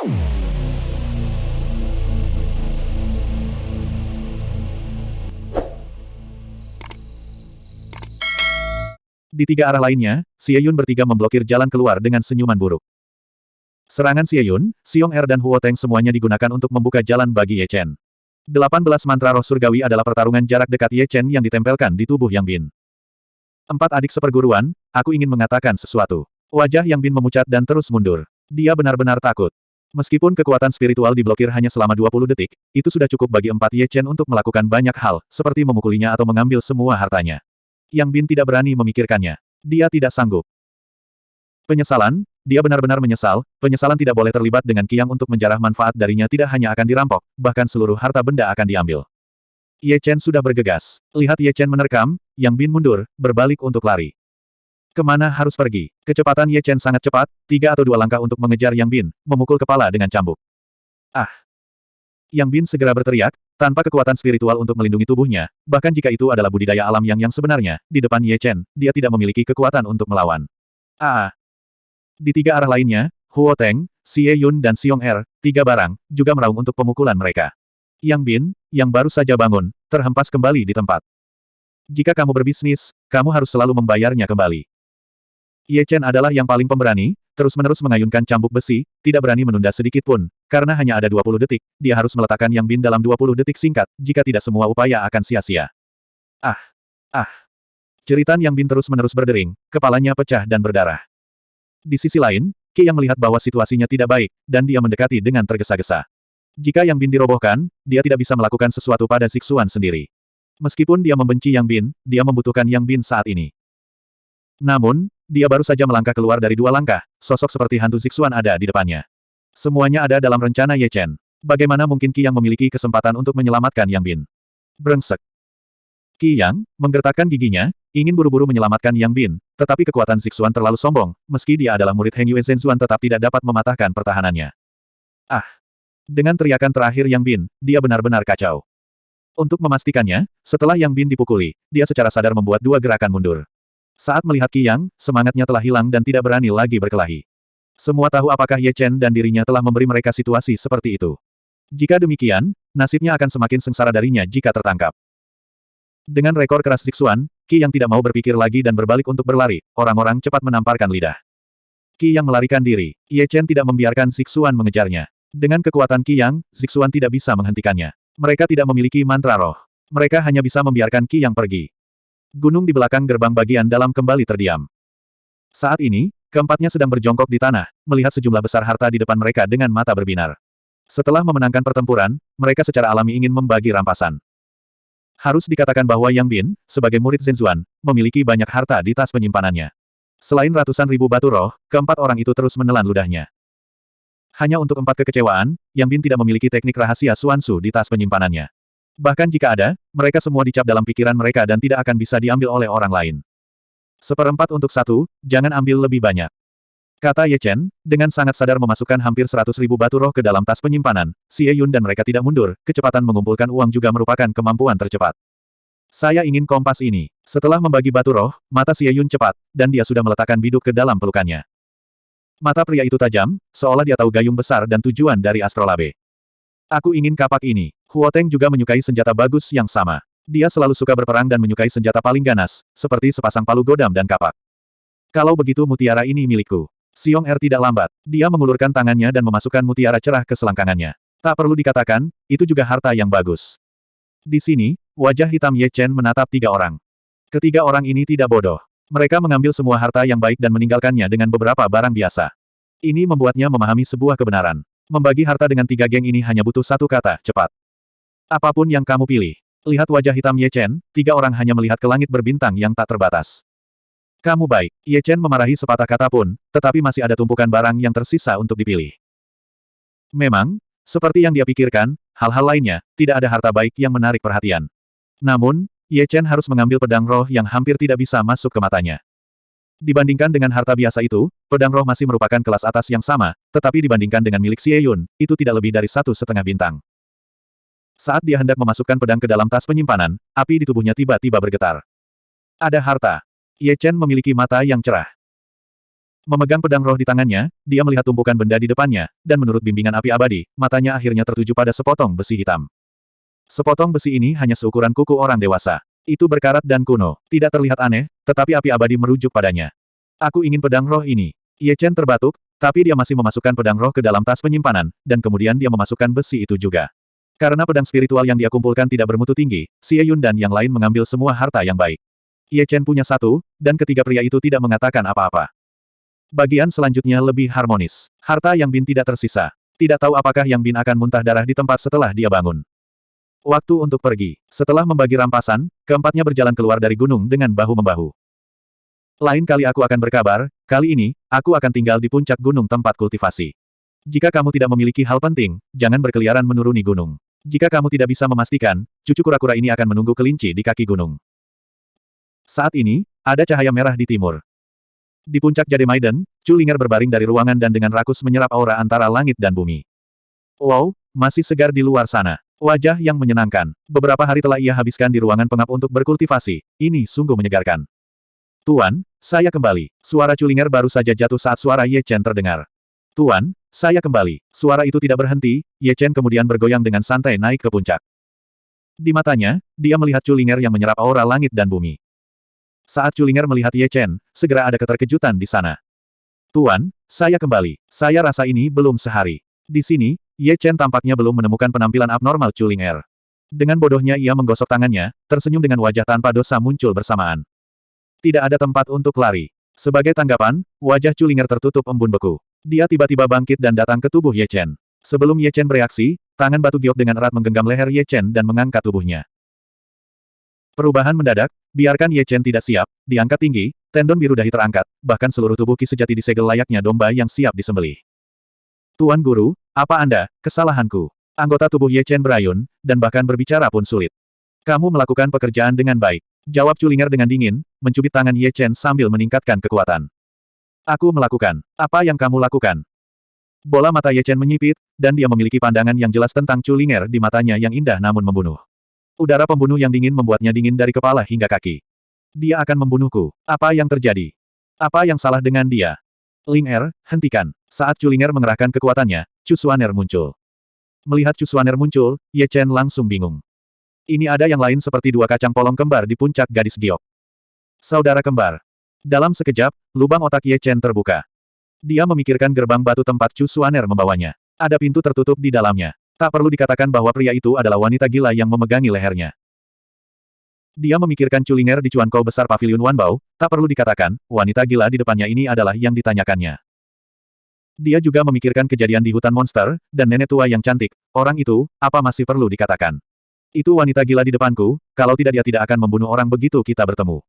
Di tiga arah lainnya, Xie Yun bertiga memblokir jalan keluar dengan senyuman buruk. Serangan Xie Yun, Xiong Er dan Huo Teng semuanya digunakan untuk membuka jalan bagi Ye Chen. 18 mantra roh surgawi adalah pertarungan jarak dekat Ye Chen yang ditempelkan di tubuh Yang Bin. Empat adik seperguruan, aku ingin mengatakan sesuatu. Wajah Yang Bin memucat dan terus mundur. Dia benar-benar takut. Meskipun kekuatan spiritual diblokir hanya selama 20 detik, itu sudah cukup bagi empat Ye Chen untuk melakukan banyak hal, seperti memukulinya atau mengambil semua hartanya. Yang Bin tidak berani memikirkannya. Dia tidak sanggup. Penyesalan, dia benar-benar menyesal, penyesalan tidak boleh terlibat dengan Kiang untuk menjarah manfaat darinya tidak hanya akan dirampok, bahkan seluruh harta benda akan diambil. Ye Chen sudah bergegas. Lihat Ye Chen menerkam, Yang Bin mundur, berbalik untuk lari. Ke mana harus pergi? Kecepatan Ye Chen sangat cepat, tiga atau dua langkah untuk mengejar Yang Bin, memukul kepala dengan cambuk. Ah! Yang Bin segera berteriak, tanpa kekuatan spiritual untuk melindungi tubuhnya, bahkan jika itu adalah budidaya alam yang yang sebenarnya, di depan Ye Chen, dia tidak memiliki kekuatan untuk melawan. Ah! Di tiga arah lainnya, Huo Teng, Xie Yun dan Xiong Er, tiga barang, juga meraung untuk pemukulan mereka. Yang Bin, yang baru saja bangun, terhempas kembali di tempat. Jika kamu berbisnis, kamu harus selalu membayarnya kembali. Ye Chen adalah yang paling pemberani, terus-menerus mengayunkan cambuk besi, tidak berani menunda sedikit pun, karena hanya ada 20 detik, dia harus meletakkan Yang Bin dalam 20 detik singkat, jika tidak semua upaya akan sia-sia. Ah! Ah! Ceritan Yang Bin terus-menerus berdering, kepalanya pecah dan berdarah. Di sisi lain, Ki yang melihat bahwa situasinya tidak baik, dan dia mendekati dengan tergesa-gesa. Jika Yang Bin dirobohkan, dia tidak bisa melakukan sesuatu pada Zixuan sendiri. Meskipun dia membenci Yang Bin, dia membutuhkan Yang Bin saat ini. Namun, dia baru saja melangkah keluar dari dua langkah, sosok seperti hantu Zixuan ada di depannya. Semuanya ada dalam rencana Ye Chen. Bagaimana mungkin Qi yang memiliki kesempatan untuk menyelamatkan Yang Bin? Brengsek. Qi Yang, menggertakkan giginya, ingin buru-buru menyelamatkan Yang Bin, tetapi kekuatan Zixuan terlalu sombong, meski dia adalah murid Heng Yue Zhenzuan tetap tidak dapat mematahkan pertahanannya. Ah! Dengan teriakan terakhir Yang Bin, dia benar-benar kacau. Untuk memastikannya, setelah Yang Bin dipukuli, dia secara sadar membuat dua gerakan mundur. Saat melihat Qi Yang, semangatnya telah hilang dan tidak berani lagi berkelahi. Semua tahu apakah Ye Chen dan dirinya telah memberi mereka situasi seperti itu. Jika demikian, nasibnya akan semakin sengsara darinya jika tertangkap. Dengan rekor keras Zixuan, Qi Yang tidak mau berpikir lagi dan berbalik untuk berlari, orang-orang cepat menamparkan lidah. Qi Yang melarikan diri, Ye Chen tidak membiarkan Zixuan mengejarnya. Dengan kekuatan Qi Yang, Zixuan tidak bisa menghentikannya. Mereka tidak memiliki mantra roh. Mereka hanya bisa membiarkan Qi Yang pergi. Gunung di belakang gerbang bagian dalam kembali terdiam. Saat ini, keempatnya sedang berjongkok di tanah, melihat sejumlah besar harta di depan mereka dengan mata berbinar. Setelah memenangkan pertempuran, mereka secara alami ingin membagi rampasan. Harus dikatakan bahwa Yang Bin, sebagai murid Zhenzuan, memiliki banyak harta di tas penyimpanannya. Selain ratusan ribu batu roh, keempat orang itu terus menelan ludahnya. Hanya untuk empat kekecewaan, Yang Bin tidak memiliki teknik rahasia Suansu di tas penyimpanannya. Bahkan jika ada, mereka semua dicap dalam pikiran mereka dan tidak akan bisa diambil oleh orang lain. Seperempat untuk satu, jangan ambil lebih banyak. Kata Ye Chen, dengan sangat sadar memasukkan hampir seratus ribu batu roh ke dalam tas penyimpanan, Xie Yun dan mereka tidak mundur, kecepatan mengumpulkan uang juga merupakan kemampuan tercepat. Saya ingin kompas ini. Setelah membagi batu roh, mata Xie Yun cepat, dan dia sudah meletakkan biduk ke dalam pelukannya. Mata pria itu tajam, seolah dia tahu gayung besar dan tujuan dari astrolabe. Aku ingin kapak ini. Huo Teng juga menyukai senjata bagus yang sama. Dia selalu suka berperang dan menyukai senjata paling ganas, seperti sepasang palu godam dan kapak. Kalau begitu mutiara ini milikku. Xiong Er tidak lambat. Dia mengulurkan tangannya dan memasukkan mutiara cerah ke selangkangannya. Tak perlu dikatakan, itu juga harta yang bagus. Di sini, wajah hitam Ye Chen menatap tiga orang. Ketiga orang ini tidak bodoh. Mereka mengambil semua harta yang baik dan meninggalkannya dengan beberapa barang biasa. Ini membuatnya memahami sebuah kebenaran. Membagi harta dengan tiga geng ini hanya butuh satu kata, cepat. Apa pun yang kamu pilih. Lihat wajah hitam Ye Chen, tiga orang hanya melihat ke langit berbintang yang tak terbatas. Kamu baik. Ye Chen memarahi sepatah kata pun, tetapi masih ada tumpukan barang yang tersisa untuk dipilih. Memang, seperti yang dia pikirkan, hal-hal lainnya, tidak ada harta baik yang menarik perhatian. Namun, Ye Chen harus mengambil pedang roh yang hampir tidak bisa masuk ke matanya. Dibandingkan dengan harta biasa itu, pedang roh masih merupakan kelas atas yang sama, tetapi dibandingkan dengan milik Xie Yun, itu tidak lebih dari satu setengah bintang. Saat dia hendak memasukkan pedang ke dalam tas penyimpanan, api di tubuhnya tiba-tiba bergetar. Ada harta. Ye Chen memiliki mata yang cerah. Memegang pedang roh di tangannya, dia melihat tumpukan benda di depannya, dan menurut bimbingan api abadi, matanya akhirnya tertuju pada sepotong besi hitam. Sepotong besi ini hanya seukuran kuku orang dewasa. Itu berkarat dan kuno, tidak terlihat aneh, tetapi api abadi merujuk padanya. Aku ingin pedang roh ini. Ye Chen terbatuk, tapi dia masih memasukkan pedang roh ke dalam tas penyimpanan, dan kemudian dia memasukkan besi itu juga. Karena pedang spiritual yang dia kumpulkan tidak bermutu tinggi, Xie Yun dan yang lain mengambil semua harta yang baik. Ye Chen punya satu, dan ketiga pria itu tidak mengatakan apa-apa. Bagian selanjutnya lebih harmonis. Harta Yang Bin tidak tersisa. Tidak tahu apakah Yang Bin akan muntah darah di tempat setelah dia bangun. Waktu untuk pergi. Setelah membagi rampasan, keempatnya berjalan keluar dari gunung dengan bahu-membahu. Lain kali aku akan berkabar, kali ini, aku akan tinggal di puncak gunung tempat kultivasi. Jika kamu tidak memiliki hal penting, jangan berkeliaran menuruni gunung. Jika kamu tidak bisa memastikan, cucu kura-kura ini akan menunggu kelinci di kaki gunung. Saat ini, ada cahaya merah di timur. Di puncak Jade Maiden, Chu Linger berbaring dari ruangan dan dengan rakus menyerap aura antara langit dan bumi. Wow, masih segar di luar sana. Wajah yang menyenangkan. Beberapa hari telah ia habiskan di ruangan pengap untuk berkultivasi. Ini sungguh menyegarkan. Tuan, saya kembali. Suara Culinger baru saja jatuh saat suara Ye Chen terdengar. Tuan, saya kembali. Suara itu tidak berhenti, Ye Chen kemudian bergoyang dengan santai naik ke puncak. Di matanya, dia melihat Culinger yang menyerap aura langit dan bumi. Saat Culinger melihat Ye Chen, segera ada keterkejutan di sana. Tuan, saya kembali. Saya rasa ini belum sehari. Di sini, Ye Chen tampaknya belum menemukan penampilan abnormal Chuling Er. Dengan bodohnya ia menggosok tangannya, tersenyum dengan wajah tanpa dosa muncul bersamaan. Tidak ada tempat untuk lari. Sebagai tanggapan, wajah Chulinger tertutup embun beku. Dia tiba-tiba bangkit dan datang ke tubuh Ye Chen. Sebelum Ye Chen bereaksi, tangan batu giok dengan erat menggenggam leher Ye Chen dan mengangkat tubuhnya. Perubahan mendadak, biarkan Ye Chen tidak siap, diangkat tinggi, tendon biru dahi terangkat, bahkan seluruh tubuh Ki sejati disegel layaknya domba yang siap disembelih. Tuan Guru, apa Anda, kesalahanku? Anggota tubuh Ye Chen berayun, dan bahkan berbicara pun sulit. Kamu melakukan pekerjaan dengan baik. Jawab Culinger dengan dingin, mencubit tangan Ye Chen sambil meningkatkan kekuatan. Aku melakukan. Apa yang kamu lakukan? Bola mata Ye Chen menyipit, dan dia memiliki pandangan yang jelas tentang Culinger di matanya yang indah namun membunuh. Udara pembunuh yang dingin membuatnya dingin dari kepala hingga kaki. Dia akan membunuhku. Apa yang terjadi? Apa yang salah dengan dia? Ling Er, hentikan. Saat Culinger mengerahkan kekuatannya, Chu Suaner muncul. Melihat Chu Suaner muncul, Ye Chen langsung bingung. Ini ada yang lain seperti dua kacang polong kembar di puncak gadis giok. Saudara kembar. Dalam sekejap, lubang otak Ye Chen terbuka. Dia memikirkan gerbang batu tempat Chu Suaner membawanya. Ada pintu tertutup di dalamnya. Tak perlu dikatakan bahwa pria itu adalah wanita gila yang memegangi lehernya. Dia memikirkan Culinger di cuankau besar pavilion Wanbao, tak perlu dikatakan, wanita gila di depannya ini adalah yang ditanyakannya. Dia juga memikirkan kejadian di hutan monster, dan nenek tua yang cantik, orang itu, apa masih perlu dikatakan? Itu wanita gila di depanku, kalau tidak dia tidak akan membunuh orang begitu kita bertemu.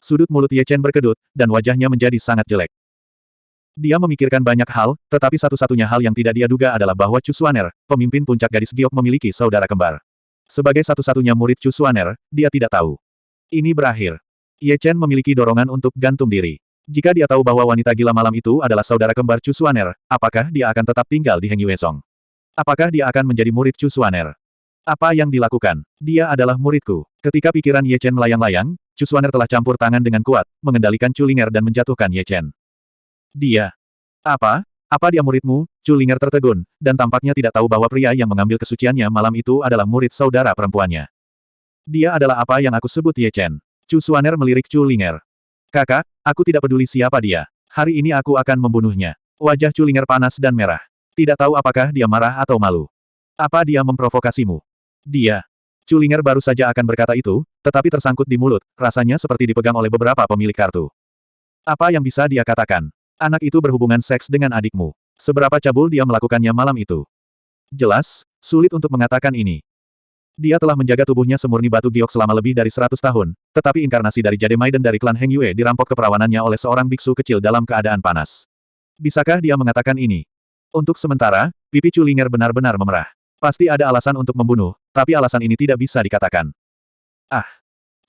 Sudut mulut Ye Chen berkedut, dan wajahnya menjadi sangat jelek. Dia memikirkan banyak hal, tetapi satu-satunya hal yang tidak dia duga adalah bahwa Chu Suaner, pemimpin puncak gadis giok memiliki saudara kembar. Sebagai satu-satunya murid Chu dia tidak tahu. Ini berakhir. Ye Chen memiliki dorongan untuk gantung diri. Jika dia tahu bahwa wanita gila malam itu adalah saudara kembar Chu apakah dia akan tetap tinggal di Heng Yuesong? Apakah dia akan menjadi murid Chu? Apa yang dilakukan? Dia adalah muridku. Ketika pikiran Ye Chen melayang-layang, Chu telah campur tangan dengan kuat, mengendalikan Chu Linger dan menjatuhkan Ye Chen. Dia. Apa? Apa dia muridmu? Chu Linger tertegun, dan tampaknya tidak tahu bahwa pria yang mengambil kesuciannya malam itu adalah murid saudara perempuannya. Dia adalah apa yang aku sebut Ye Chen. Chu Suaner melirik Chu Linger. Kakak, aku tidak peduli siapa dia. Hari ini aku akan membunuhnya. Wajah Chu Linger panas dan merah. Tidak tahu apakah dia marah atau malu. Apa dia memprovokasimu? Dia. Chu Linger baru saja akan berkata itu, tetapi tersangkut di mulut, rasanya seperti dipegang oleh beberapa pemilik kartu. Apa yang bisa dia katakan? Anak itu berhubungan seks dengan adikmu. Seberapa cabul dia melakukannya malam itu? Jelas, sulit untuk mengatakan ini. Dia telah menjaga tubuhnya semurni batu giok selama lebih dari seratus tahun, tetapi inkarnasi dari Jade Maiden dari klan Heng Yue dirampok keperawanannya oleh seorang biksu kecil dalam keadaan panas. Bisakah dia mengatakan ini? Untuk sementara, pipi Culinger benar-benar memerah. Pasti ada alasan untuk membunuh, tapi alasan ini tidak bisa dikatakan. Ah!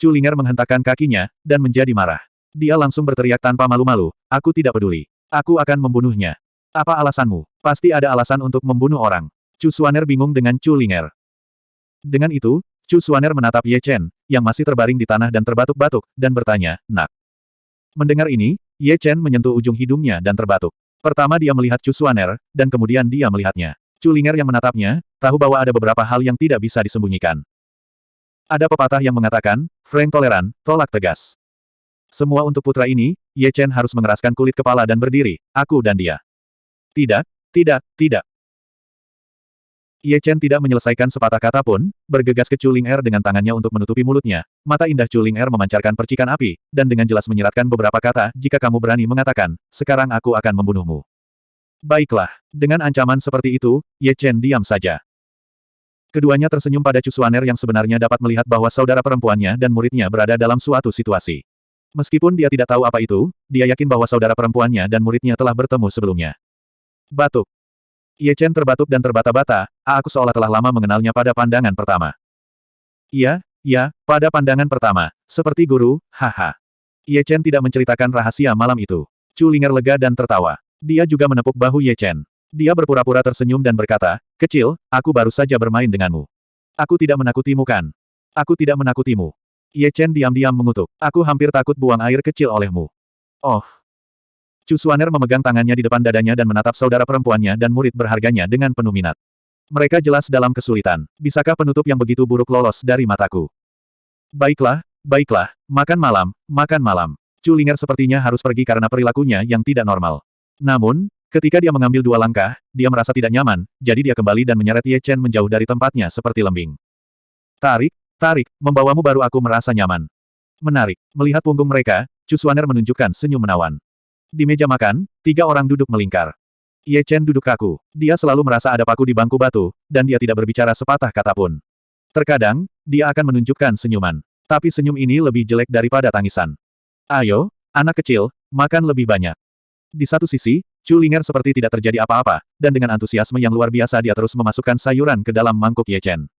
Culinger menghentakkan kakinya, dan menjadi marah. Dia langsung berteriak tanpa malu-malu, aku tidak peduli. Aku akan membunuhnya. Apa alasanmu? Pasti ada alasan untuk membunuh orang. Chu Suaner bingung dengan Chu Linger. Dengan itu, Chu Suaner menatap Ye Chen, yang masih terbaring di tanah dan terbatuk-batuk, dan bertanya, nak. Mendengar ini, Ye Chen menyentuh ujung hidungnya dan terbatuk. Pertama dia melihat Chu Suaner, dan kemudian dia melihatnya. Chu Linger yang menatapnya, tahu bahwa ada beberapa hal yang tidak bisa disembunyikan. Ada pepatah yang mengatakan, Frank toleran, tolak tegas. Semua untuk putra ini, Ye Chen harus mengeraskan kulit kepala dan berdiri, aku dan dia. Tidak, tidak, tidak. Ye Chen tidak menyelesaikan sepatah kata pun, bergegas ke Chuling Er dengan tangannya untuk menutupi mulutnya. Mata indah Chuling Er memancarkan percikan api, dan dengan jelas menyiratkan beberapa kata, jika kamu berani mengatakan, sekarang aku akan membunuhmu. Baiklah, dengan ancaman seperti itu, Ye Chen diam saja. Keduanya tersenyum pada Cusuaner yang sebenarnya dapat melihat bahwa saudara perempuannya dan muridnya berada dalam suatu situasi. Meskipun dia tidak tahu apa itu, dia yakin bahwa saudara perempuannya dan muridnya telah bertemu sebelumnya. Batuk. Ye Chen terbatuk dan terbata-bata, aku seolah telah lama mengenalnya pada pandangan pertama. Iya, iya, pada pandangan pertama, seperti guru, haha. Ye Chen tidak menceritakan rahasia malam itu. Chu Linger lega dan tertawa. Dia juga menepuk bahu Ye Chen. Dia berpura-pura tersenyum dan berkata, kecil, aku baru saja bermain denganmu. Aku tidak menakutimu kan? Aku tidak menakutimu. Ye Chen diam-diam mengutuk. Aku hampir takut buang air kecil olehmu. Oh, Chu Suaner memegang tangannya di depan dadanya dan menatap saudara perempuannya dan murid berharganya dengan penuh minat. Mereka jelas dalam kesulitan. Bisakah penutup yang begitu buruk lolos dari mataku? Baiklah, baiklah, makan malam, makan malam. Chu Linger sepertinya harus pergi karena perilakunya yang tidak normal. Namun, ketika dia mengambil dua langkah, dia merasa tidak nyaman, jadi dia kembali dan menyeret Ye Chen menjauh dari tempatnya seperti lembing. Tarik, tarik, membawamu baru aku merasa nyaman. Menarik. Melihat punggung mereka, Chu Suaner menunjukkan senyum menawan. Di meja makan, tiga orang duduk melingkar. Ye Chen duduk kaku. Dia selalu merasa ada paku di bangku batu, dan dia tidak berbicara sepatah kata pun. Terkadang, dia akan menunjukkan senyuman. Tapi senyum ini lebih jelek daripada tangisan. Ayo, anak kecil, makan lebih banyak. Di satu sisi, Chu Linger seperti tidak terjadi apa-apa, dan dengan antusiasme yang luar biasa dia terus memasukkan sayuran ke dalam mangkuk Ye Chen.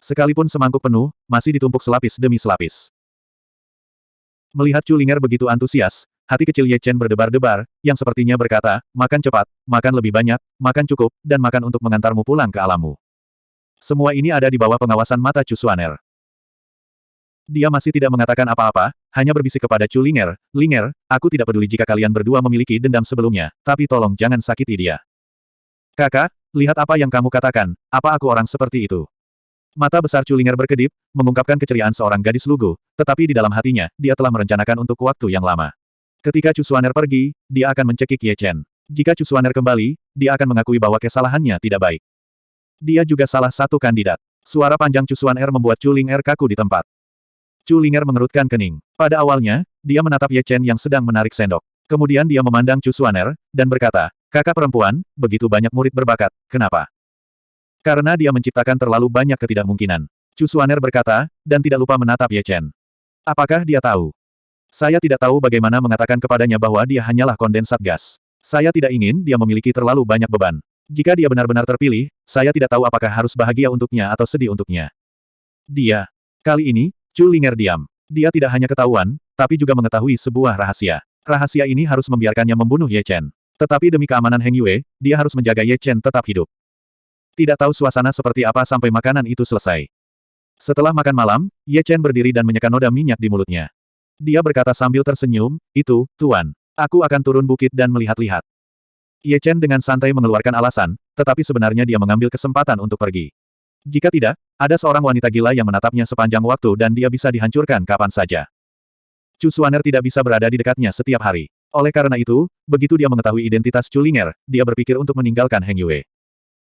Sekalipun semangkuk penuh, masih ditumpuk selapis demi selapis. Melihat Chu Linger begitu antusias, Hati kecil Ye Chen berdebar-debar, yang sepertinya berkata, makan cepat, makan lebih banyak, makan cukup, dan makan untuk mengantarmu pulang ke alammu. Semua ini ada di bawah pengawasan mata Chu Suaner. Dia masih tidak mengatakan apa-apa, hanya berbisik kepada Chu Linger, Linger, aku tidak peduli jika kalian berdua memiliki dendam sebelumnya, tapi tolong jangan sakiti dia. Kakak, lihat apa yang kamu katakan, apa aku orang seperti itu? Mata besar Chu Linger berkedip, mengungkapkan keceriaan seorang gadis lugu, tetapi di dalam hatinya, dia telah merencanakan untuk waktu yang lama. Ketika Chu Suaner pergi, dia akan mencekik Ye Chen. Jika Chu Suaner kembali, dia akan mengakui bahwa kesalahannya tidak baik. Dia juga salah satu kandidat. Suara panjang Chu Suaner membuat Chu Ling Er kaku di tempat. Chu Linger mengerutkan kening. Pada awalnya, dia menatap Ye Chen yang sedang menarik sendok. Kemudian dia memandang Chu Suaner, dan berkata, kakak perempuan, begitu banyak murid berbakat, kenapa? Karena dia menciptakan terlalu banyak ketidakmungkinan. Chu Suaner berkata, dan tidak lupa menatap Ye Chen. Apakah dia tahu? Saya tidak tahu bagaimana mengatakan kepadanya bahwa dia hanyalah kondensat gas. Saya tidak ingin dia memiliki terlalu banyak beban. Jika dia benar-benar terpilih, saya tidak tahu apakah harus bahagia untuknya atau sedih untuknya. Dia. Kali ini, Chu Linger diam. Dia tidak hanya ketahuan, tapi juga mengetahui sebuah rahasia. Rahasia ini harus membiarkannya membunuh Ye Chen. Tetapi demi keamanan Heng Yue, dia harus menjaga Ye Chen tetap hidup. Tidak tahu suasana seperti apa sampai makanan itu selesai. Setelah makan malam, Ye Chen berdiri dan menyekan noda minyak di mulutnya. Dia berkata sambil tersenyum, itu, Tuan. Aku akan turun bukit dan melihat-lihat. Ye Chen dengan santai mengeluarkan alasan, tetapi sebenarnya dia mengambil kesempatan untuk pergi. Jika tidak, ada seorang wanita gila yang menatapnya sepanjang waktu dan dia bisa dihancurkan kapan saja. Chu Suaner tidak bisa berada di dekatnya setiap hari. Oleh karena itu, begitu dia mengetahui identitas Chu Linger, dia berpikir untuk meninggalkan Heng Yue.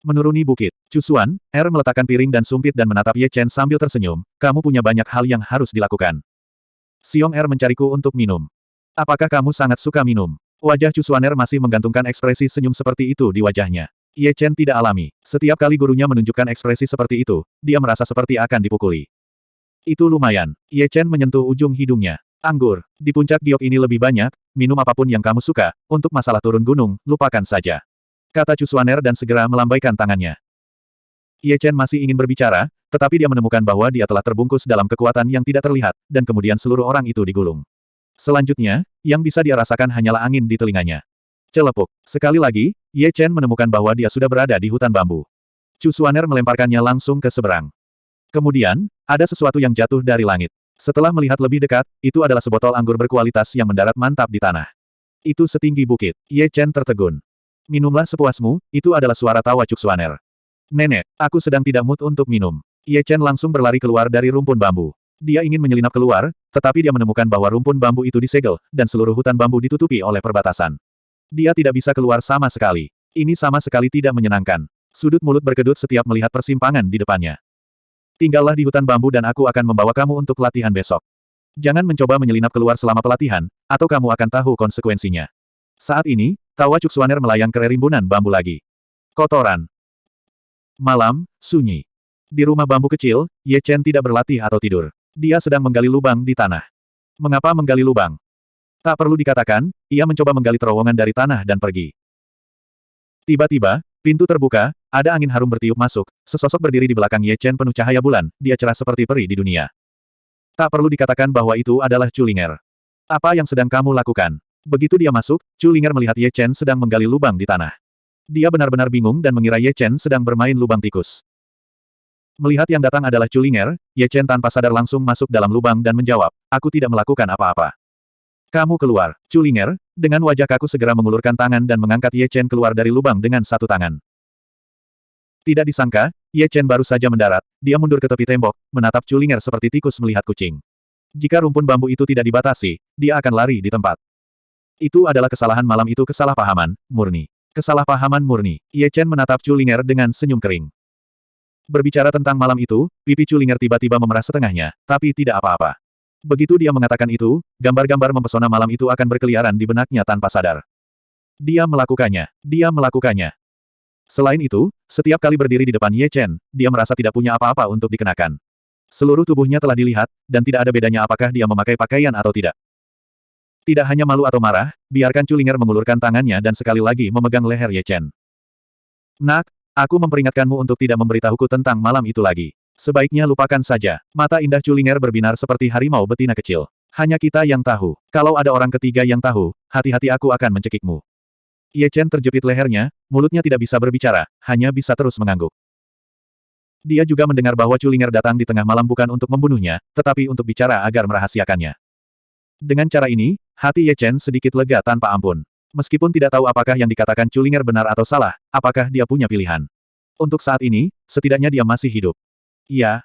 Menuruni bukit, Chu Suan, Er meletakkan piring dan sumpit dan menatap Ye Chen sambil tersenyum, kamu punya banyak hal yang harus dilakukan. Siong Er mencariku untuk minum. Apakah kamu sangat suka minum? Wajah Chu Suaner masih menggantungkan ekspresi senyum seperti itu di wajahnya. Ye Chen tidak alami. Setiap kali gurunya menunjukkan ekspresi seperti itu, dia merasa seperti akan dipukuli. Itu lumayan. Ye Chen menyentuh ujung hidungnya. Anggur. Di puncak giok ini lebih banyak, minum apa pun yang kamu suka, untuk masalah turun gunung, lupakan saja. Kata Chu Suaner dan segera melambaikan tangannya. Ye Chen masih ingin berbicara, tetapi dia menemukan bahwa dia telah terbungkus dalam kekuatan yang tidak terlihat, dan kemudian seluruh orang itu digulung. Selanjutnya, yang bisa dia rasakan hanyalah angin di telinganya. Celepuk. Sekali lagi, Ye Chen menemukan bahwa dia sudah berada di hutan bambu. Chu Suaner melemparkannya langsung ke seberang. Kemudian, ada sesuatu yang jatuh dari langit. Setelah melihat lebih dekat, itu adalah sebotol anggur berkualitas yang mendarat mantap di tanah. Itu setinggi bukit. Ye Chen tertegun. Minumlah sepuasmu, itu adalah suara tawa Cuksuaner. Nenek, aku sedang tidak mood untuk minum. Ye Chen langsung berlari keluar dari rumpun bambu. Dia ingin menyelinap keluar, tetapi dia menemukan bahwa rumpun bambu itu disegel, dan seluruh hutan bambu ditutupi oleh perbatasan. Dia tidak bisa keluar sama sekali. Ini sama sekali tidak menyenangkan. Sudut mulut berkedut setiap melihat persimpangan di depannya. Tinggallah di hutan bambu dan aku akan membawa kamu untuk latihan besok. Jangan mencoba menyelinap keluar selama pelatihan, atau kamu akan tahu konsekuensinya. Saat ini, tawa Cuksuaner melayang ke rimbunan bambu lagi. Kotoran. Malam, sunyi. Di rumah bambu kecil, Ye Chen tidak berlatih atau tidur. Dia sedang menggali lubang di tanah. Mengapa menggali lubang? Tak perlu dikatakan, ia mencoba menggali terowongan dari tanah dan pergi. Tiba-tiba, pintu terbuka, ada angin harum bertiup masuk, sesosok berdiri di belakang Ye Chen penuh cahaya bulan, dia cerah seperti peri di dunia. Tak perlu dikatakan bahwa itu adalah Culinger. Apa yang sedang kamu lakukan? Begitu dia masuk, Chu Linger melihat Ye Chen sedang menggali lubang di tanah. Dia benar-benar bingung dan mengira Ye Chen sedang bermain lubang tikus. Melihat yang datang adalah Chu Linger, Ye Chen tanpa sadar langsung masuk dalam lubang dan menjawab, aku tidak melakukan apa-apa. Kamu keluar, Chu Linger, dengan wajah kaku segera mengulurkan tangan dan mengangkat Ye Chen keluar dari lubang dengan satu tangan. Tidak disangka, Ye Chen baru saja mendarat, dia mundur ke tepi tembok, menatap Chu Linger seperti tikus melihat kucing. Jika rumpun bambu itu tidak dibatasi, dia akan lari di tempat. Itu adalah kesalahan malam itu kesalahpahaman, murni. Kesalahpahaman murni. Ye Chen menatap Chulinger dengan senyum kering. Berbicara tentang malam itu, pipi Chulinger tiba-tiba memerah setengahnya, tapi tidak apa-apa. Begitu dia mengatakan itu, gambar-gambar mempesona malam itu akan berkeliaran di benaknya tanpa sadar. Dia melakukannya. Dia melakukannya. Selain itu, setiap kali berdiri di depan Ye Chen, dia merasa tidak punya apa-apa untuk dikenakan. Seluruh tubuhnya telah dilihat, dan tidak ada bedanya apakah dia memakai pakaian atau tidak. Tidak hanya malu atau marah, biarkan Culinger mengulurkan tangannya dan sekali lagi memegang leher Ye Chen. Nak, aku memperingatkanmu untuk tidak memberitahuku tentang malam itu lagi. Sebaiknya lupakan saja. Mata indah Culinger berbinar seperti harimau betina kecil. Hanya kita yang tahu. Kalau ada orang ketiga yang tahu, hati-hati aku akan mencekikmu. Ye Chen terjepit lehernya, mulutnya tidak bisa berbicara, hanya bisa terus mengangguk. Dia juga mendengar bahwa Culinger datang di tengah malam bukan untuk membunuhnya, tetapi untuk bicara agar merahasiakannya. Dengan cara ini, hati Ye Chen sedikit lega tanpa ampun. Meskipun tidak tahu apakah yang dikatakan Chulinger benar atau salah, apakah dia punya pilihan. Untuk saat ini, setidaknya dia masih hidup. Iya.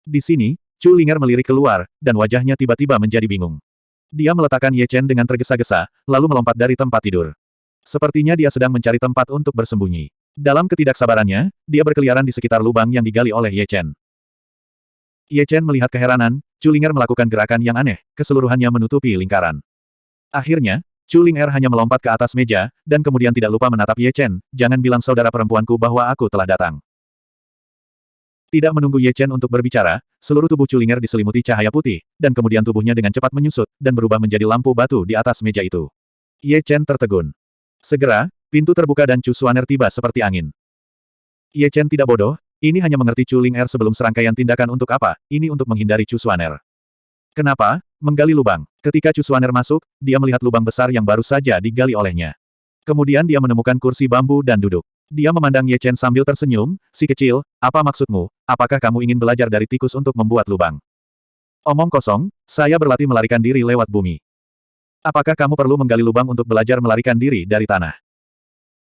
Di sini, Chulinger melirik keluar, dan wajahnya tiba-tiba menjadi bingung. Dia meletakkan Ye Chen dengan tergesa-gesa, lalu melompat dari tempat tidur. Sepertinya dia sedang mencari tempat untuk bersembunyi. Dalam ketidaksabarannya, dia berkeliaran di sekitar lubang yang digali oleh Ye Chen. Ye Chen melihat keheranan, Chulinger melakukan gerakan yang aneh, keseluruhannya menutupi lingkaran. Akhirnya, Chulinger hanya melompat ke atas meja, dan kemudian tidak lupa menatap Ye Chen, jangan bilang saudara perempuanku bahwa aku telah datang. Tidak menunggu Ye Chen untuk berbicara, seluruh tubuh Chulinger diselimuti cahaya putih, dan kemudian tubuhnya dengan cepat menyusut, dan berubah menjadi lampu batu di atas meja itu. Ye Chen tertegun. Segera, pintu terbuka dan Chu Suaner tiba seperti angin. Ye Chen tidak bodoh, ini hanya mengerti Chu Ling Er sebelum serangkaian tindakan untuk apa, ini untuk menghindari Chu Suaner. Kenapa? Menggali lubang. Ketika Chu Suaner masuk, dia melihat lubang besar yang baru saja digali olehnya. Kemudian dia menemukan kursi bambu dan duduk. Dia memandang Ye Chen sambil tersenyum, si kecil, apa maksudmu, apakah kamu ingin belajar dari tikus untuk membuat lubang? Omong kosong, saya berlatih melarikan diri lewat bumi. Apakah kamu perlu menggali lubang untuk belajar melarikan diri dari tanah?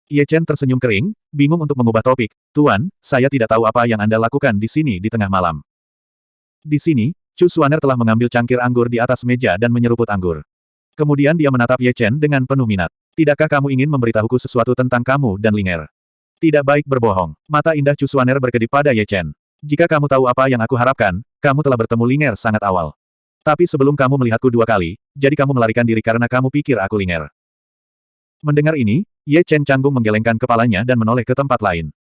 Ye Chen tersenyum kering, bingung untuk mengubah topik. Tuan, saya tidak tahu apa yang Anda lakukan di sini di tengah malam. Di sini, Chu Suaner telah mengambil cangkir anggur di atas meja dan menyeruput anggur. Kemudian dia menatap Ye Chen dengan penuh minat. Tidakkah kamu ingin memberitahuku sesuatu tentang kamu dan Linger? Tidak baik berbohong. Mata indah Chu Suaner berkedip pada Ye Chen. Jika kamu tahu apa yang aku harapkan, kamu telah bertemu Linger sangat awal. Tapi sebelum kamu melihatku dua kali, jadi kamu melarikan diri karena kamu pikir aku Linger. Mendengar ini, Ye Chen canggung menggelengkan kepalanya dan menoleh ke tempat lain.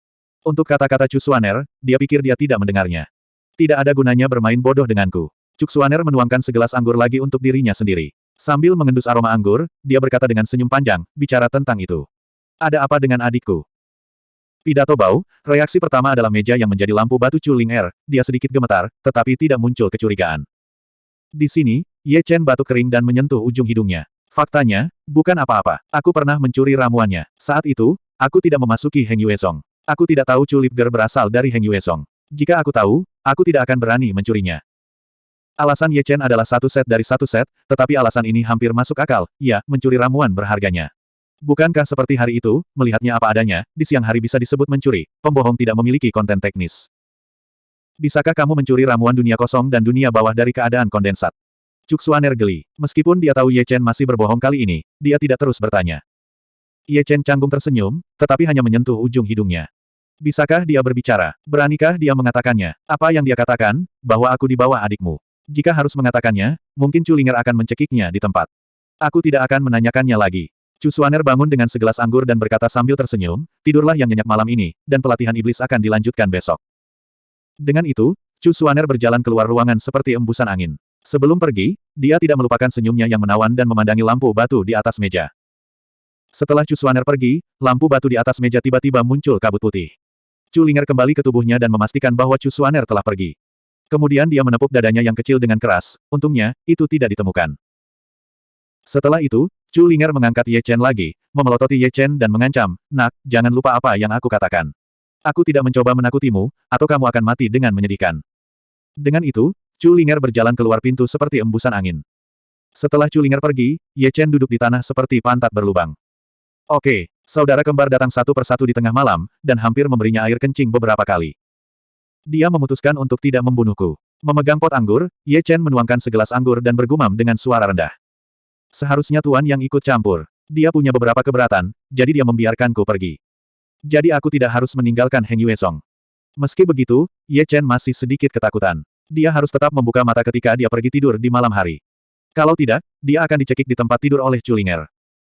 Untuk kata-kata Chu Suaner, dia pikir dia tidak mendengarnya. Tidak ada gunanya bermain bodoh denganku. Cuk Suaner menuangkan segelas anggur lagi untuk dirinya sendiri. Sambil mengendus aroma anggur, dia berkata dengan senyum panjang, bicara tentang itu. Ada apa dengan adikku? Pidato Bau, reaksi pertama adalah meja yang menjadi lampu batu Chu Ling Er, dia sedikit gemetar, tetapi tidak muncul kecurigaan. Di sini, Ye Chen batuk kering dan menyentuh ujung hidungnya. Faktanya, bukan apa-apa. Aku pernah mencuri ramuannya. Saat itu, aku tidak memasuki Heng Yuesong. Aku tidak tahu Chu Lipger berasal dari Heng Yuesong. Jika aku tahu, aku tidak akan berani mencurinya. Alasan Ye Chen adalah satu set dari satu set, tetapi alasan ini hampir masuk akal, ya, mencuri ramuan berharganya. Bukankah seperti hari itu, melihatnya apa adanya, di siang hari bisa disebut mencuri, pembohong tidak memiliki konten teknis. Bisakah kamu mencuri ramuan dunia kosong dan dunia bawah dari keadaan kondensat? Cuksuaner geli. Meskipun dia tahu Ye Chen masih berbohong kali ini, dia tidak terus bertanya. Ye Chen canggung tersenyum, tetapi hanya menyentuh ujung hidungnya. Bisakah dia berbicara? Beranikah dia mengatakannya? Apa yang dia katakan, bahwa aku di bawah adikmu? Jika harus mengatakannya, mungkin Culinger akan mencekiknya di tempat. Aku tidak akan menanyakannya lagi. Chu Suaner bangun dengan segelas anggur dan berkata sambil tersenyum, tidurlah yang nyenyak malam ini, dan pelatihan iblis akan dilanjutkan besok. Dengan itu, Chu Suaner berjalan keluar ruangan seperti embusan angin. Sebelum pergi, dia tidak melupakan senyumnya yang menawan dan memandangi lampu batu di atas meja. Setelah Chu Suaner pergi, lampu batu di atas meja tiba-tiba muncul kabut putih. Chu Linger kembali ke tubuhnya dan memastikan bahwa Chu Suaner telah pergi. Kemudian dia menepuk dadanya yang kecil dengan keras, untungnya, itu tidak ditemukan. Setelah itu, Chu Linger mengangkat Ye Chen lagi, memelototi Ye Chen dan mengancam, Nak, jangan lupa apa yang aku katakan. Aku tidak mencoba menakutimu, atau kamu akan mati dengan menyedihkan. Dengan itu, Chu Linger berjalan keluar pintu seperti embusan angin. Setelah Chu Linger pergi, Ye Chen duduk di tanah seperti pantat berlubang. Oke, saudara kembar datang satu persatu di tengah malam, dan hampir memberinya air kencing beberapa kali. Dia memutuskan untuk tidak membunuhku. Memegang pot anggur, Ye Chen menuangkan segelas anggur dan bergumam dengan suara rendah. Seharusnya tuan yang ikut campur. Dia punya beberapa keberatan, jadi dia membiarkanku pergi. Jadi aku tidak harus meninggalkan Heng Yue Song. Meski begitu, Ye Chen masih sedikit ketakutan. Dia harus tetap membuka mata ketika dia pergi tidur di malam hari. Kalau tidak, dia akan dicekik di tempat tidur oleh Culinger.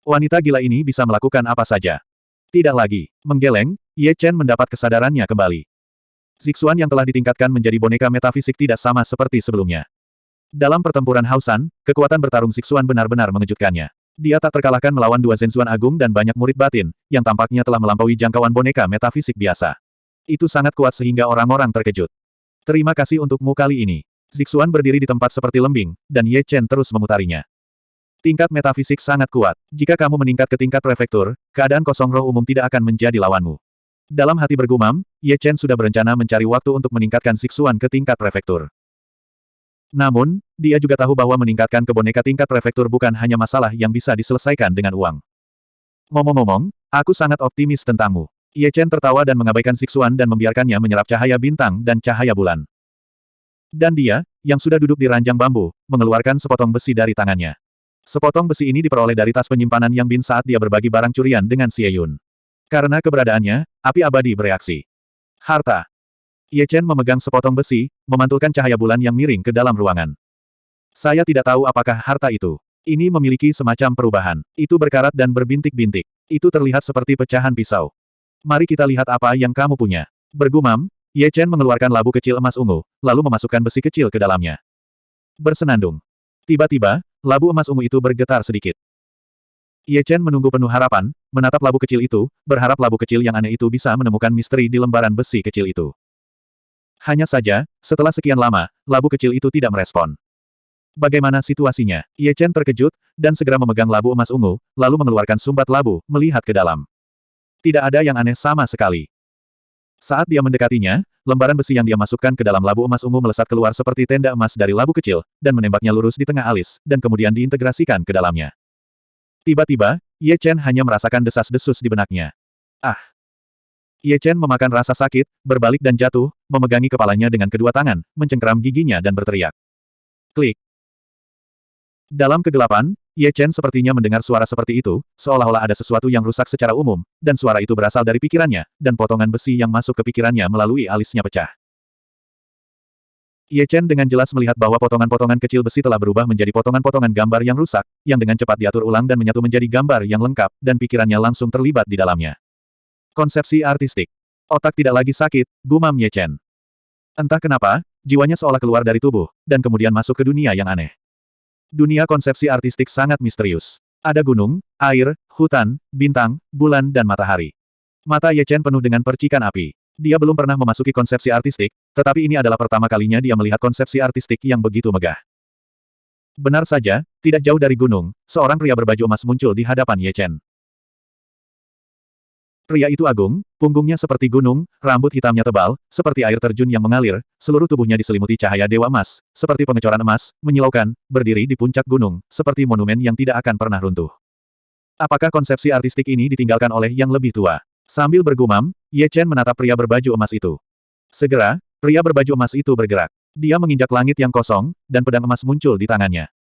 Wanita gila ini bisa melakukan apa saja. Tidak lagi. Menggeleng, Ye Chen mendapat kesadarannya kembali. Zixuan yang telah ditingkatkan menjadi boneka metafisik tidak sama seperti sebelumnya. Dalam pertempuran Hausan, kekuatan bertarung Zixuan benar-benar mengejutkannya. Dia tak terkalahkan melawan dua Zenzuan Agung dan banyak murid batin, yang tampaknya telah melampaui jangkauan boneka metafisik biasa. Itu sangat kuat sehingga orang-orang terkejut. Terima kasih untukmu kali ini. Zixuan berdiri di tempat seperti lembing, dan Ye Chen terus memutarinya. Tingkat metafisik sangat kuat. Jika kamu meningkat ke tingkat prefektur, keadaan kosong roh umum tidak akan menjadi lawanmu. Dalam hati bergumam, Ye Chen sudah berencana mencari waktu untuk meningkatkan Siksuan ke tingkat prefektur. Namun, dia juga tahu bahwa meningkatkan ke boneka tingkat prefektur bukan hanya masalah yang bisa diselesaikan dengan uang. Ngomong-ngomong, aku sangat optimis tentangmu. Ye Chen tertawa dan mengabaikan Siksuan dan membiarkannya menyerap cahaya bintang dan cahaya bulan. Dan dia, yang sudah duduk di ranjang bambu, mengeluarkan sepotong besi dari tangannya. Sepotong besi ini diperoleh dari tas penyimpanan Yang Bin saat dia berbagi barang curian dengan Xie Yun. Karena keberadaannya, api abadi bereaksi. Harta. Ye Chen memegang sepotong besi, memantulkan cahaya bulan yang miring ke dalam ruangan. Saya tidak tahu apakah harta itu. Ini memiliki semacam perubahan. Itu berkarat dan berbintik-bintik. Itu terlihat seperti pecahan pisau. Mari kita lihat apa yang kamu punya. Bergumam, Ye Chen mengeluarkan labu kecil emas ungu, lalu memasukkan besi kecil ke dalamnya. Bersenandung. Tiba-tiba, labu emas ungu itu bergetar sedikit. Ye Chen menunggu penuh harapan, menatap labu kecil itu, berharap labu kecil yang aneh itu bisa menemukan misteri di lembaran besi kecil itu. Hanya saja, setelah sekian lama, labu kecil itu tidak merespon. Bagaimana situasinya? Ye Chen terkejut, dan segera memegang labu emas ungu, lalu mengeluarkan sumbat labu, melihat ke dalam. Tidak ada yang aneh sama sekali. Saat dia mendekatinya, lembaran besi yang dia masukkan ke dalam labu emas ungu melesat keluar seperti tenda emas dari labu kecil, dan menembaknya lurus di tengah alis, dan kemudian diintegrasikan ke dalamnya. Tiba-tiba, Ye Chen hanya merasakan desas-desus di benaknya. Ah! Ye Chen memakan rasa sakit, berbalik dan jatuh, memegangi kepalanya dengan kedua tangan, mencengkeram giginya dan berteriak. Klik! Dalam kegelapan, Ye Chen sepertinya mendengar suara seperti itu, seolah-olah ada sesuatu yang rusak secara umum, dan suara itu berasal dari pikirannya, dan potongan besi yang masuk ke pikirannya melalui alisnya pecah. Ye Chen dengan jelas melihat bahwa potongan-potongan kecil besi telah berubah menjadi potongan-potongan gambar yang rusak, yang dengan cepat diatur ulang dan menyatu menjadi gambar yang lengkap, dan pikirannya langsung terlibat di dalamnya. Konsepsi artistik. Otak tidak lagi sakit, gumam Ye Chen. Entah kenapa, jiwanya seolah keluar dari tubuh, dan kemudian masuk ke dunia yang aneh. Dunia konsepsi artistik sangat misterius. Ada gunung, air, hutan, bintang, bulan dan matahari. Mata Ye Chen penuh dengan percikan api. Dia belum pernah memasuki konsepsi artistik, tetapi ini adalah pertama kalinya dia melihat konsepsi artistik yang begitu megah. Benar saja, tidak jauh dari gunung, seorang pria berbaju emas muncul di hadapan Ye Chen. Pria itu agung, punggungnya seperti gunung, rambut hitamnya tebal, seperti air terjun yang mengalir, seluruh tubuhnya diselimuti cahaya dewa emas, seperti pengecoran emas, menyilaukan, berdiri di puncak gunung, seperti monumen yang tidak akan pernah runtuh. Apakah konsepsi artistik ini ditinggalkan oleh yang lebih tua? Sambil bergumam, Ye Chen menatap pria berbaju emas itu. Segera, pria berbaju emas itu bergerak. Dia menginjak langit yang kosong, dan pedang emas muncul di tangannya.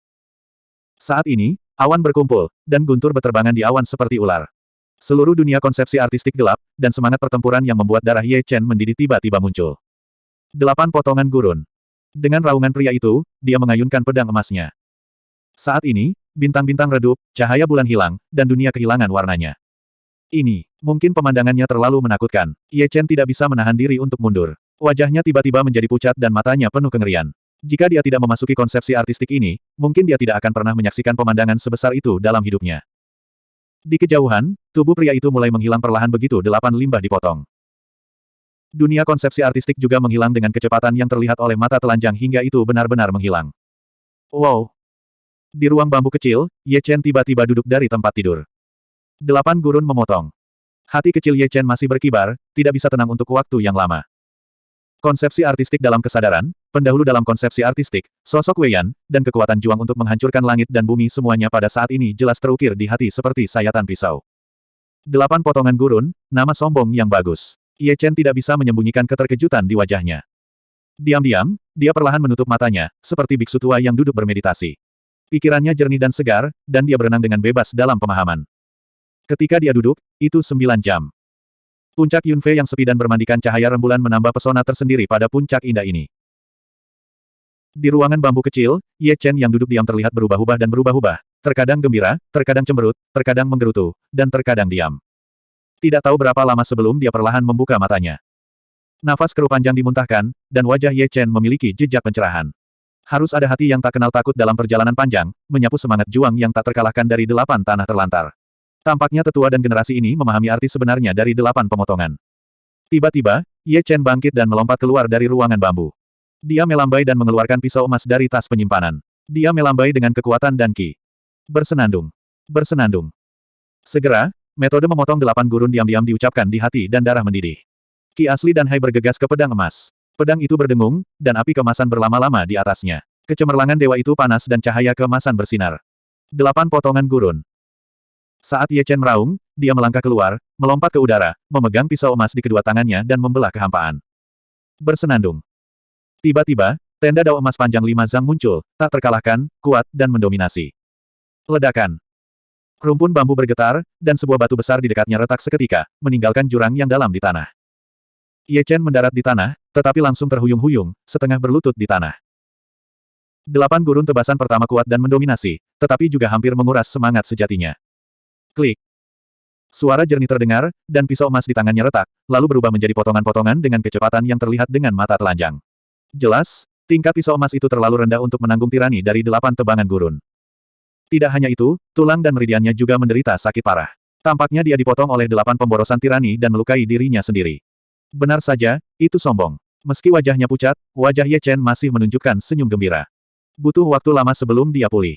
Saat ini, awan berkumpul, dan guntur beterbangan di awan seperti ular. Seluruh dunia konsepsi artistik gelap, dan semangat pertempuran yang membuat darah Ye Chen mendidih tiba-tiba muncul. Delapan potongan gurun. Dengan raungan pria itu, dia mengayunkan pedang emasnya. Saat ini, bintang-bintang redup, cahaya bulan hilang, dan dunia kehilangan warnanya. Ini, mungkin pemandangannya terlalu menakutkan. Ye Chen tidak bisa menahan diri untuk mundur. Wajahnya tiba-tiba menjadi pucat dan matanya penuh kengerian. Jika dia tidak memasuki konsepsi artistik ini, mungkin dia tidak akan pernah menyaksikan pemandangan sebesar itu dalam hidupnya. Di kejauhan, tubuh pria itu mulai menghilang perlahan begitu delapan limbah dipotong. Dunia konsepsi artistik juga menghilang dengan kecepatan yang terlihat oleh mata telanjang hingga itu benar-benar menghilang. Wow! Di ruang bambu kecil, Ye Chen tiba-tiba duduk dari tempat tidur. Delapan gurun memotong. Hati kecil Ye Chen masih berkibar, tidak bisa tenang untuk waktu yang lama. Konsepsi artistik dalam kesadaran, pendahulu dalam konsepsi artistik, sosok Wei Yan, dan kekuatan juang untuk menghancurkan langit dan bumi semuanya pada saat ini jelas terukir di hati seperti sayatan pisau. Delapan potongan gurun, nama sombong yang bagus. Ye Chen tidak bisa menyembunyikan keterkejutan di wajahnya. Diam-diam, dia perlahan menutup matanya, seperti biksu tua yang duduk bermeditasi. Pikirannya jernih dan segar, dan dia berenang dengan bebas dalam pemahaman. Ketika dia duduk, itu sembilan jam. Puncak Yunfei yang sepi dan bermandikan cahaya rembulan menambah pesona tersendiri pada puncak indah ini. Di ruangan bambu kecil, Ye Chen yang duduk diam terlihat berubah-ubah dan berubah-ubah, terkadang gembira, terkadang cemberut, terkadang menggerutu, dan terkadang diam. Tidak tahu berapa lama sebelum dia perlahan membuka matanya. Nafas keruh panjang dimuntahkan, dan wajah Ye Chen memiliki jejak pencerahan. Harus ada hati yang tak kenal takut dalam perjalanan panjang, menyapu semangat juang yang tak terkalahkan dari delapan tanah terlantar. Tampaknya tetua dan generasi ini memahami arti sebenarnya dari delapan pemotongan. Tiba-tiba, Ye Chen bangkit dan melompat keluar dari ruangan bambu. Dia melambai dan mengeluarkan pisau emas dari tas penyimpanan. Dia melambai dengan kekuatan dan ki. Bersenandung. Bersenandung. Segera, metode memotong delapan gurun diam-diam diucapkan di hati dan darah mendidih. Ki asli dan Hai bergegas ke pedang emas. Pedang itu berdengung, dan api kemasan berlama-lama di atasnya. Kecemerlangan dewa itu panas dan cahaya kemasan bersinar. Delapan potongan gurun. Saat Ye Chen meraung, dia melangkah keluar, melompat ke udara, memegang pisau emas di kedua tangannya dan membelah kehampaan. Bersenandung. Tiba-tiba, tenda dao emas panjang lima zang muncul, tak terkalahkan, kuat, dan mendominasi. Ledakan. Rumpun bambu bergetar, dan sebuah batu besar di dekatnya retak seketika, meninggalkan jurang yang dalam di tanah. Ye Chen mendarat di tanah, tetapi langsung terhuyung-huyung, setengah berlutut di tanah. Delapan gurun tebasan pertama kuat dan mendominasi, tetapi juga hampir menguras semangat sejatinya. Klik. Suara jernih terdengar, dan pisau emas di tangannya retak, lalu berubah menjadi potongan-potongan dengan kecepatan yang terlihat dengan mata telanjang. Jelas, tingkat pisau emas itu terlalu rendah untuk menanggung tirani dari delapan tebangan gurun. Tidak hanya itu, tulang dan meridiannya juga menderita sakit parah. Tampaknya dia dipotong oleh delapan pemborosan tirani dan melukai dirinya sendiri. Benar saja, itu sombong. Meski wajahnya pucat, wajah Ye Chen masih menunjukkan senyum gembira. Butuh waktu lama sebelum dia pulih.